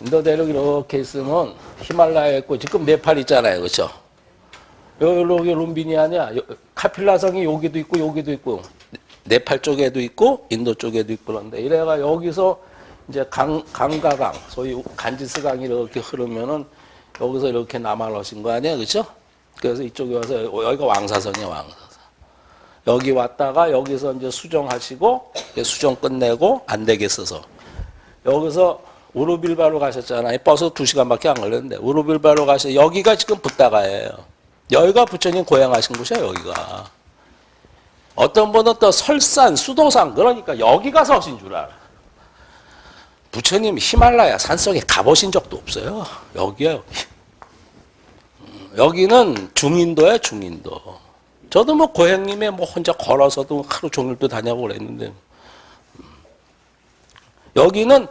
인도 대륙 이렇게 있으면 히말라야 있고 지금 네팔 있잖아요. 그렇죠? 여기. 요- 카필라성이 여기도 있고 여기도 있고 네팔 쪽에도 있고 인도 쪽에도 있고 그런데 이래가 여기서 이제 강 강가강 소위 간지스강이 이렇게 흐르면은 여기서 이렇게 남아오신 거 아니야, 그렇죠? 그래서 이쪽에 와서 여기가 왕사선이야, 왕사선. 여기 왔다가 여기서 이제 수정하시고 수정 끝내고 안 되겠어서 여기서 우르빌바로 가셨잖아요. 버스 두 시간밖에 안 걸렸는데 우르빌바로 가셔 여기가 지금 붓다가예요. 여기가 부처님 고향하신 곳이야 여기가. 어떤 분은 또 설산, 수도산 그러니까 여기 가서 하신 줄 알아. 부처님 히말라야 산속에 가보신 적도 없어요. 여기야 여기. 음, 여기는 중인도야 중인도. 저도 뭐 고향님에 뭐 혼자 걸어서도 하루 종일도 다녀고 그랬는데 음. 여기는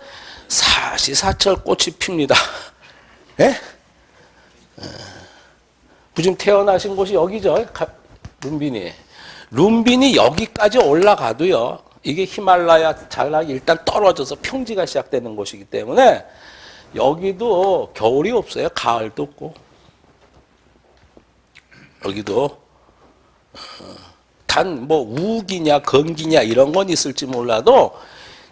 사시사철 꽃이 핍니다. 예? 부지금 태어나신 곳이 여기죠. 가- 룸빈이. 룸빈이 여기까지 올라가도요. 이게 히말라야 자락이 일단 떨어져서 평지가 시작되는 곳이기 때문에 여기도 겨울이 없어요. 가을도 없고. 여기도 단 뭐 우기냐 건기냐 이런 건 있을지 몰라도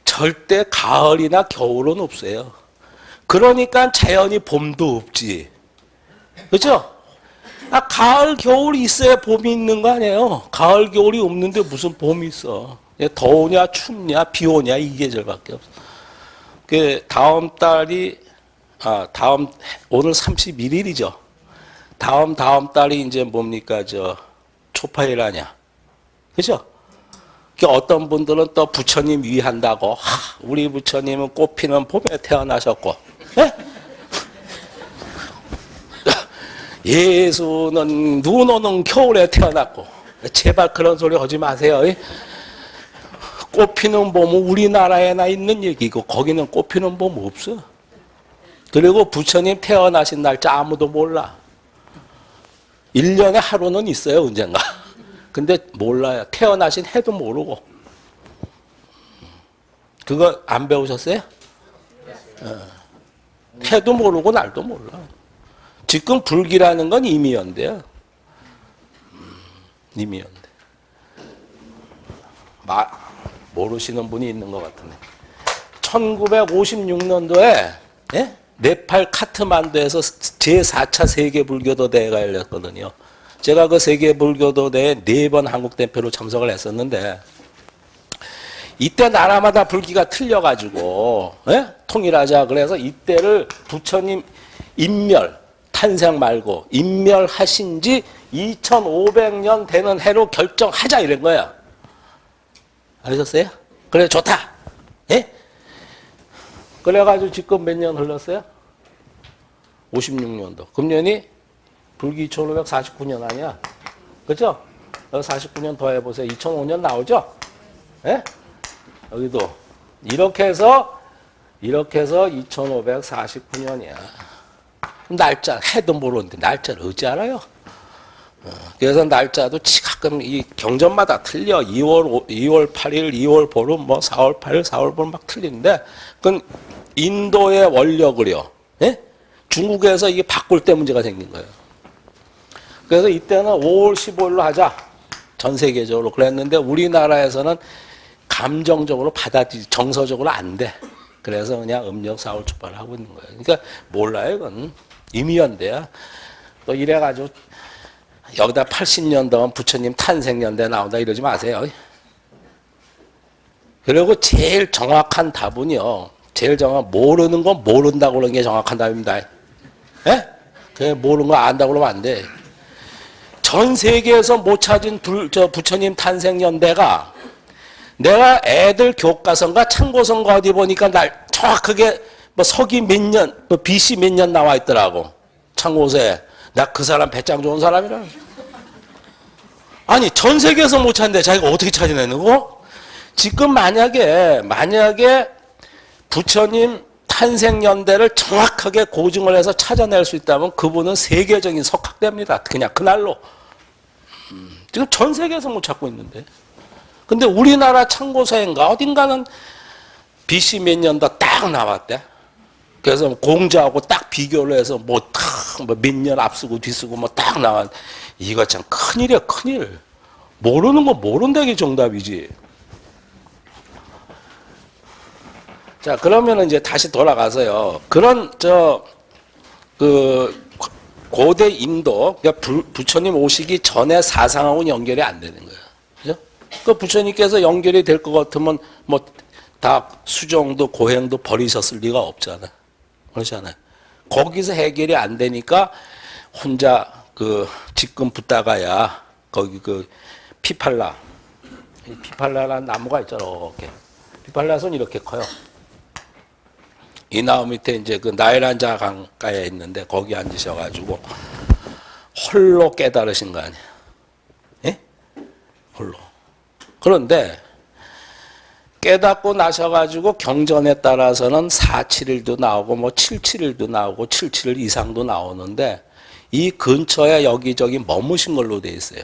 절대 가을이나 겨울은 없어요. 그러니까 자연이 봄도 없지. 그죠? 아, 가을, 겨울이 있어야 봄이 있는 거 아니에요? 가을, 겨울이 없는데 무슨 봄이 있어? 그냥 더우냐, 춥냐, 비 오냐, 이 계절밖에 없어. 그, 다음 달이, 아, 다음, 오늘 31일이죠. 다음, 다음 달이 이제 뭡니까, 저, 초파일 아냐. 그죠? 그 어떤 분들은 또 부처님 위한다고, 하, 우리 부처님은 꽃피는 봄에 태어나셨고, 예? 예수는 눈 오는 겨울에 태어났고 제발 그런 소리 하지 마세요. 꽃 피는 봄은 우리나라에나 있는 얘기고 거기는 꽃 피는 봄 없어. 그리고 부처님 태어나신 날짜 아무도 몰라. 1년에 하루는 있어요, 언젠가. 근데 몰라요. 태어나신 해도 모르고. 그거 안 배우셨어요? 어. 해도 모르고 날도 몰라. 지금 불기라는 건 임의연대요. 음, 임의연대. 마, 모르시는 분이 있는 것 같은데. 1956년도에 예? 네팔 카트만두에서 제4차 세계불교도 대회가 열렸거든요. 제가 그 세계 불교도 대회 네번 한국 대표로 참석을 했었는데 이때 나라마다 불기가 틀려가지고 예? 통일하자 그래서 이때를 부처님 인멸 탄생 말고 인멸하신 지 2500년 되는 해로 결정하자 이런 거야. 아셨어요? 그래 좋다. 예? 그래가지고 지금 몇 년 흘렀어요? 56년도. 금년이 불기 2549년 아니야? 그죠? 49년 더 해보세요. 2005년 나오죠? 예? 여기도. 이렇게 해서, 이렇게 해서 2549년이야. 날짜 해도 모르는데 날짜를 어찌 알아요? 어, 그래서 날짜도 치- 가끔 이 경전마다 틀려 2월 2월 8일, 2월 보름, 뭐 4월 8일, 4월 보름 막 틀리는데 그건 인도의 원력을요. 예? 중국에서 이게 바꿀 때 문제가 생긴 거예요. 그래서 이때는 5월 15일로 하자. 전 세계적으로 그랬는데 우리나라에서는 감정적으로 받아들이 정서적으로 안 돼. 그래서 그냥 음력 4월 초발을 하고 있는 거예요. 그러니까 몰라요, 이건. 임의연대야. 또 이래가지고 여기다 80년도면 부처님 탄생연대 나온다 이러지 마세요. 그리고 제일 정확한 답은요. 제일 정확 모르는 건 모른다고 그러는 게 정확한 답입니다. 예? 그 모르는 거 안다고 그러면 안 돼. 전 세계에서 못 찾은 불, 저 부처님 탄생 연대가 내가 애들 교과서인가 참고서인가 어디 보니까 날 정확하게 뭐 서기 몇 년, 뭐 BC 몇 년 나와 있더라고. 참고서에. 나 그 사람 배짱 좋은 사람이라. 아니, 전 세계에서 못 찾는데 자기가 어떻게 찾아내는 거? 지금 만약에, 만약에 부처님 탄생 연대를 정확하게 고증을 해서 찾아낼 수 있다면 그분은 세계적인 석학대입니다. 그냥 그날로. 음, 지금 전 세계에서 못 찾고 있는데. 근데 우리나라 참고서인가 어딘가는 BC 몇 년도 딱 나왔대. 그래서 공자하고 딱 비교를 해서 뭐딱몇 년 앞서고 뒤서고 뭐 딱 나왔. 이거 참 큰일이야 큰일. 모르는 거 모른다기 정답이지. 자 그러면 이제 다시 돌아가서요. 그런 저 그 고대 인도 그러니까 부, 부처님 오시기 전에 사상하고는 연결이 안 되는 거예요. 그죠? 그 부처님께서 연결이 될 것 같으면 뭐 다 수정도 고행도 버리셨을 리가 없잖아. 그렇잖아요. 거기서 해결이 안 되니까 혼자 그 직금 붙다가야 거기 그 피팔라 이 피팔라라는 나무가 있잖아. 이렇게 피팔라 손 이렇게 커요. 이 나무 밑에 이제 그 나일란자 강가에 있는데 거기 앉으셔가지고 홀로 깨달으신 거 아니야? 예? 홀로. 그런데 깨닫고 나셔가지고 경전에 따라서는 471도 나오고 뭐 771도 나오고 77 이상도 나오는데 이 근처에 여기저기 머무신 걸로 돼 있어요.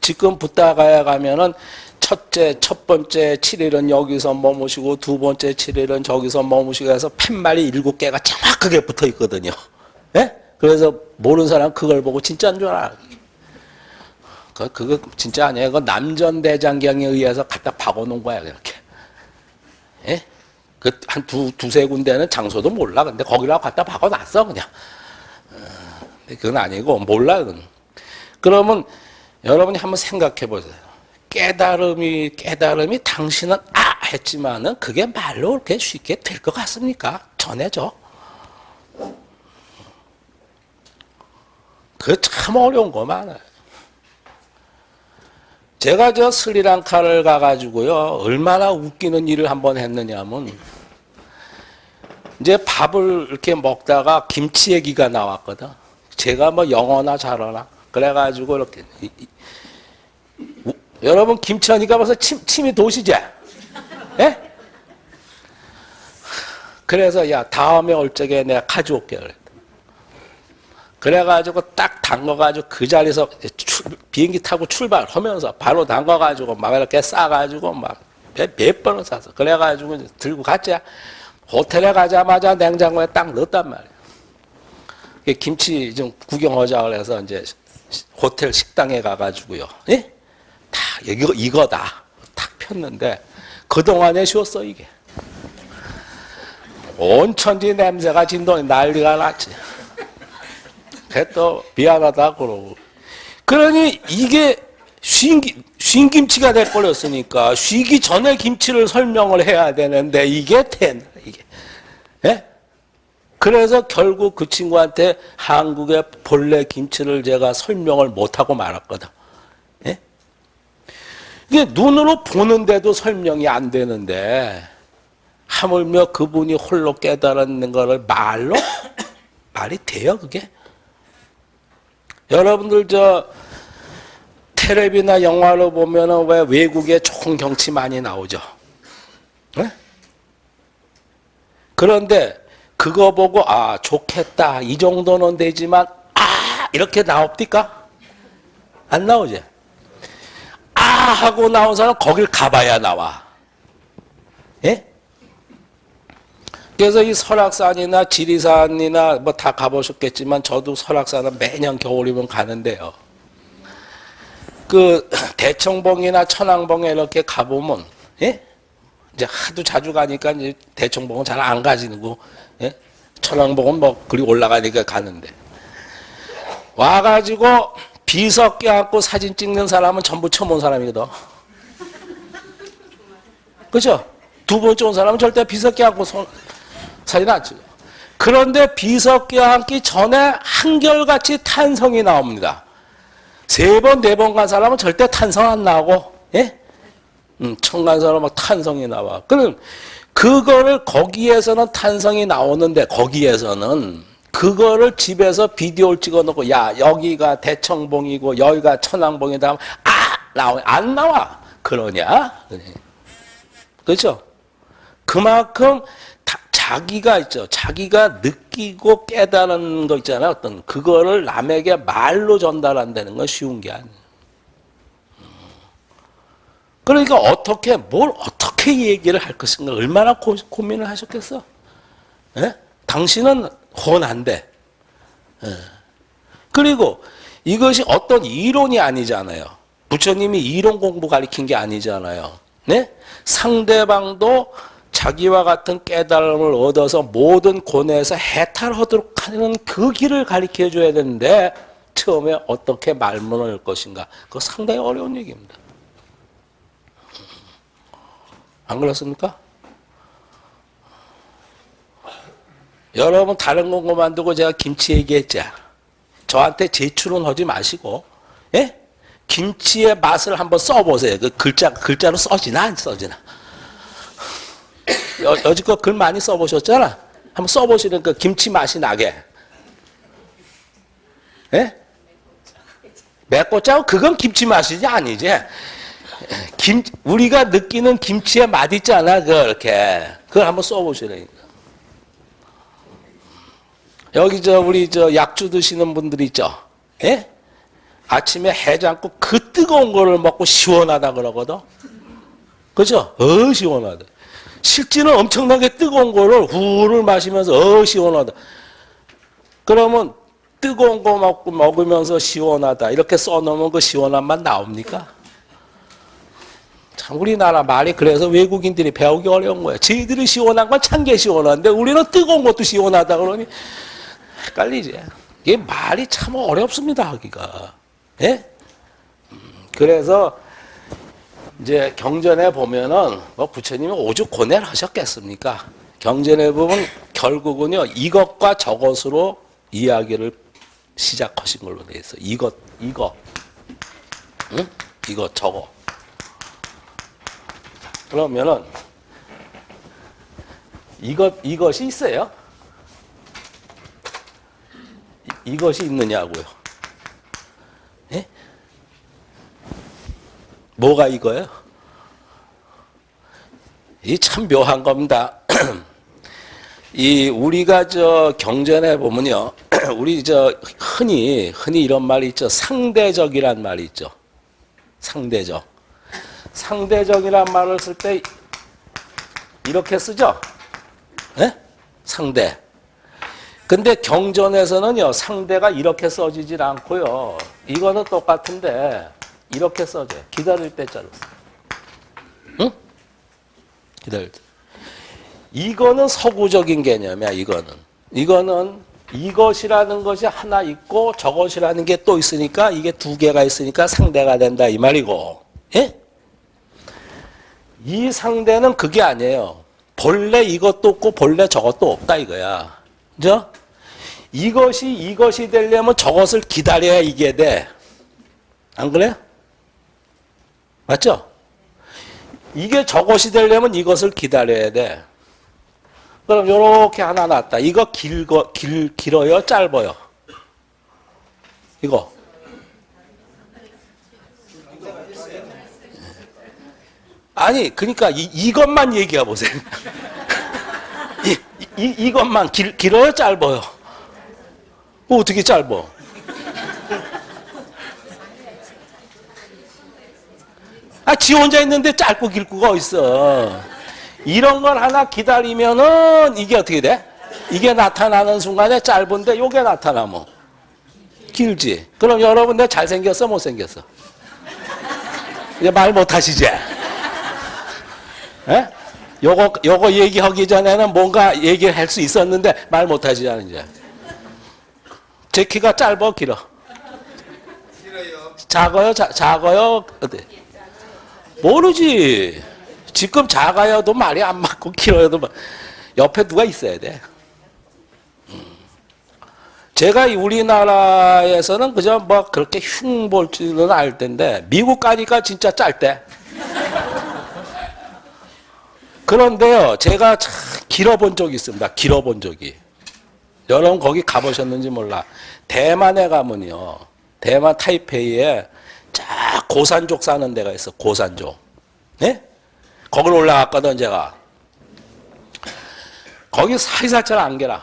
지금 붙다가야 가면은 첫째, 첫 번째 7일은 여기서 머무시고 두 번째 7일은 저기서 머무시고 해서 팻말이 일곱 개가 정확하게 붙어 있거든요. 예? 그래서 모르는 사람 그걸 보고 진짜인 줄 알아. 그, 그거 진짜 아니에요. 그 남전대장경에 의해서 갖다 박아놓은 거야, 그렇게. 예? 그, 한 두, 두세 군데는 장소도 몰라. 근데 거기라고 갖다 박아놨어, 그냥. 어, 그건 아니고, 몰라, 그건. 그러면 여러분이 한번 생각해 보세요. 깨달음이, 깨달음이 당신은 아! 했지만은 그게 말로 그렇게 쉽게 될 것 같습니까? 전해져. 그 참 어려운 거 많아요. 제가 저 스리랑카를 가가지고요, 얼마나 웃기는 일을 한번 했느냐면, 이제 밥을 이렇게 먹다가 김치 얘기가 나왔거든. 제가 뭐 영어나 잘하나. 그래가지고 이렇게. 이, 이, 우, 여러분, 김치 하니까 벌써 침, 침이 도시지? 예? 그래서, 야, 다음에 올 적에 내가 가져올게. 그래. 그래가지고 딱 담가가지고 그 자리에서 출, 비행기 타고 출발하면서 바로 담가가지고 막 이렇게 싸가지고 막몇 몇 번을 쌌어. 그래가지고 들고 갔지. 호텔에 가자마자 냉장고에 딱 넣었단 말이야. 김치 좀 구경하자 그래서 이제 호텔 식당에 가가지고요. 예? 다 이거 이거다. 딱 폈는데 그 동안에 쉬었어 이게. 온천지 냄새가 진동이 난리가 났지. 또 미안하다 그러고. 그러니 이게 쉰김, 쉰김치가 돼버렸으니까 쉬기 전에 김치를 설명을 해야 되는데 이게 된 이게. 예? 그래서 결국 그 친구한테 한국의 본래 김치를 제가 설명을 못하고 말았거든. 예? 이게 눈으로 보는데도 설명이 안 되는데 하물며 그분이 홀로 깨달았는 것을 말로 말이 돼요 그게? 여러분들 저 텔레비나 영화로 보면은 왜 외국에 좋은 경치 많이 나오죠? 네? 그런데 그거 보고 아 좋겠다 이 정도는 되지만 아 이렇게 나옵니까? 안 나오지? 아 하고 나온 사람 거길 가봐야 나와. 예? 그래서 이 설악산이나 지리산이나 뭐 다 가보셨겠지만 저도 설악산은 매년 겨울이면 가는데요. 그 대청봉이나 천왕봉에 이렇게 가보면 예? 이제 하도 자주 가니까 이제 대청봉은 잘 안 가지고 예? 천왕봉은 뭐 그리 올라가니까 가는데 와가지고 비석 껴안고 사진 찍는 사람은 전부 처음 온 사람이거든. 그렇죠? 두 번째 온 사람은 절대 비석 껴안고 손, 사진 안 찍어요. 그런데 비석 껴안기 전에 한결같이 탄성이 나옵니다. 세 번, 네 번 간 사람은 절대 탄성 안 나고, 예? 음, 처음 간 사람은 막 탄성이 나와. 그럼, 그거를 거기에서는 탄성이 나오는데, 거기에서는, 그거를 집에서 비디오를 찍어 놓고, 야, 여기가 대청봉이고, 여기가 천왕봉이다. 아! 나와. 안 나와. 그러냐? 그렇죠? 그만큼 자기가 있죠. 자기가 느끼고 깨달은 거 있잖아요. 어떤 그거를 남에게 말로 전달한다는 건 쉬운 게 아니에요. 그러니까 어떻게 뭘 어떻게 얘기를 할 것인가 얼마나 고, 민을 하셨겠어? 예? 당신은 혼한데. 예. 그리고 이것이 어떤 이론이 아니잖아요. 부처님이 이론 공부 가리킨 게 아니잖아요. 네? 상대방도 자기와 같은 깨달음을 얻어서 모든 고뇌에서 해탈하도록 하는 그 길을 가르쳐 줘야 되는데 처음에 어떻게 말문을 열 것인가 그거 상당히 어려운 얘기입니다. 안 그렇습니까? 여러분 다른 건 그만두고 제가 김치 얘기했죠. 저한테 제출은 하지 마시고 예? 김치의 맛을 한번 써보세요. 그 글자 글자로 써지나 안 써지나? 여, 여지껏 글 많이 써보셨잖아. 한번 써보시는 그 김치 맛이 나게. 예? 맵고 짜고 그건 김치 맛이지 아니지. 김 우리가 느끼는 김치의 맛 있잖아. 그렇게 그걸 한번 써보시라니까. 여기 저 우리 저 약주 드시는 분들 있죠. 예? 아침에 해장국 그 뜨거운 거를 먹고 시원하다 그러거든. 그죠? 어 시원하다. 실제는 엄청나게 뜨거운 거를 후를 마시면서 어 시원하다. 그러면 뜨거운 거 먹고 먹으면서 시원하다 이렇게 써놓으면 그 시원한 맛 나옵니까? 참 우리나라 말이 그래서 외국인들이 배우기 어려운 거예요. 저희들이 시원한 건 찬 게 시원한데 우리는 뜨거운 것도 시원하다 그러니 헷갈리지. 이게 말이 참 어렵습니다 하기가. 예? 음, 그래서 이제 경전에 보면은 뭐 부처님이 오죽 고뇌를 하셨겠습니까? 경전에 보면 결국은요 이것과 저것으로 이야기를 시작하신 걸로 돼 있어. 이것, 이것, 응? 이것, 저거. 그러면은 이것 이것이 있어요? 이, 이것이 있느냐고요? 예? 뭐가 이거예요? 이 참 묘한 겁니다. 이 우리가 저 경전에 보면요, 우리 저 흔히 흔히 이런 말이 있죠. 상대적이란 말이 있죠. 상대적. 상대적이란 말을 쓸 때 이렇게 쓰죠. 예? 상대. 근데 경전에서는요, 상대가 이렇게 써지질 않고요. 이거는 똑같은데 이렇게 써져요. 기다릴 때자로 써. 응? 기다릴 때. 이거는 서구적인 개념이야, 이거는. 이거는 이것이라는 것이 하나 있고 저것이라는 게 또 있으니까 이게 두 개가 있으니까 상대가 된다 이 말이고. 예? 이 상대는 그게 아니에요. 본래 이것도 없고 본래 저것도 없다 이거야. 그죠? 이것이 이것이 되려면 저것을 기다려야 이게 돼. 안 그래? 맞죠? 이게 저것이 되려면 이것을 기다려야 돼. 그럼 요렇게 하나 놨다. 이거 길거 길 길어요, 짧아요? 이거. 아니, 그러니까 이, 이것만 얘기해 보세요. 이, 이, 이것만 길, 길어요, 짧아요? 어, 어떻게 짧아? 아, 지 혼자 있는데 짧고 길고가 어딨어. 이런 걸 하나 기다리면은 이게 어떻게 돼? 이게 나타나는 순간에 짧은데 요게 나타나면 길지. 그럼 여러분 내 잘생겼어 못생겼어? 이제 말 못하시지? 에? 요거 요거 얘기하기 전에는 뭔가 얘기를 할 수 있었는데 말 못하시잖아 이제. 제 키가 짧어 길어? 작아요 자, 작아요 어때? 모르지. 지금 작아요도 말이 안 맞고 길어요도 막 옆에 누가 있어야 돼. 음. 제가 우리나라에서는 그저 뭐 그렇게 흉볼 줄은 알 텐데 미국 가니까 진짜 짧대. 그런데요, 제가 참 길어본 적이 있습니다. 길어본 적이. 여러분 거기 가보셨는지 몰라. 대만에 가면요, 대만 타이페이에 쫙 고산족 사는 데가 있어. 고산족. 네? 거기로 올라갔거든 제가. 거기 사리사철 안개라.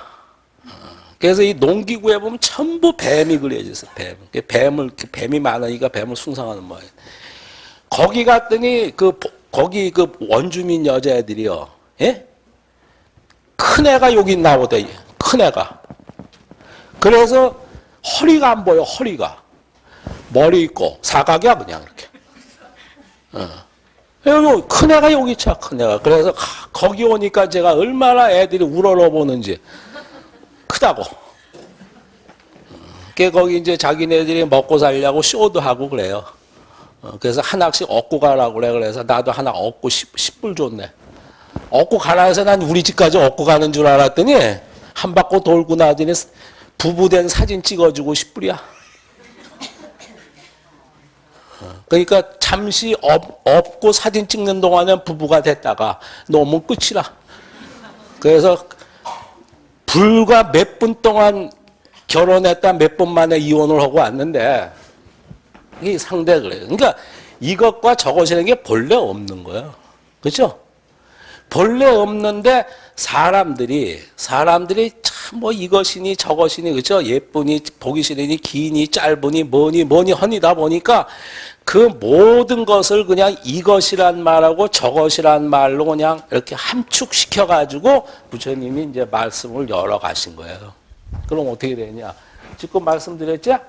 그래서 이 농기구에 보면 전부 뱀이 그려져 있어. 뱀. 뱀을 뱀이 많으니까 뱀을 숭상하는 모양. 거기 갔더니 그 거기 그 원주민 여자애들이요. 예? 큰 애가 여기 나오대. 큰 애가. 그래서 허리가 안 보여, 허리가. 머리 있고, 사각이야, 그냥 이렇게. 어. 큰 애가 여기 있자, 큰 애가. 그래서 가- 거기 오니까 제가 얼마나 애들이 우러러 보는지. 크다고. 그 거기 이제 자기네들이 먹고 살려고 쇼도 하고 그래요. 어, 그래서 하나씩 얻고 가라고 그래. 그래서 나도 하나 얻고 10, 10 불 줬네. 업고 가라 해서 난 우리 집까지 업고 가는 줄 알았더니 한 바퀴 돌고 나더니 부부된 사진 찍어주고 10불이야. 그러니까 잠시 업, 업고 사진 찍는 동안은 부부가 됐다가 너무 끝이라. 그래서 불과 몇 분 동안 결혼했다 몇분 만에 이혼을 하고 왔는데 이게 상대 그래요. 그러니까 이것과 저것이라는 게 본래 없는 거예요. 그렇죠? 본래 없는데 사람들이 사람들이 참 뭐 이것이니 저것이니 그죠 예쁘니 보기 싫으니 기니 짧으니 뭐니 뭐니 허니다 보니까 그 모든 것을 그냥 이것이란 말하고 저것이란 말로 그냥 이렇게 함축시켜 가지고 부처님이 이제 말씀을 열어 가신 거예요. 그럼 어떻게 되냐? 지금 말씀드렸죠?